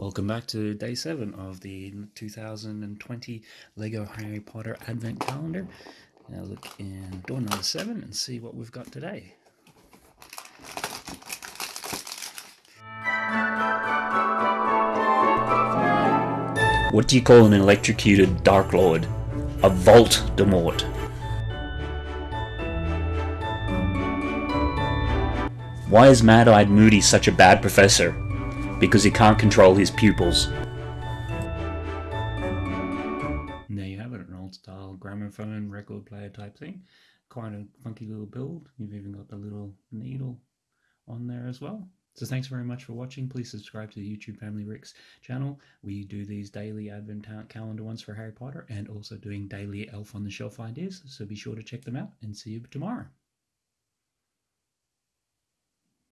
Welcome back to day seven of the 2020 Lego Harry Potter Advent Calendar. Now look in door number seven and see what we've got today. What do you call an electrocuted Dark Lord? A Vault Demort. Why is Mad-Eyed Moody such a bad professor? Because he can't control his pupils. There you have it, an old style gramophone record player type thing. Quite a funky little build. You've even got the little needle on there as well. So thanks very much for watching. Please subscribe to the YouTube Family Ricks channel. We do these daily advent calendar ones for Harry Potter and also doing daily Elf on the Shelf ideas. So be sure to check them out and see you tomorrow.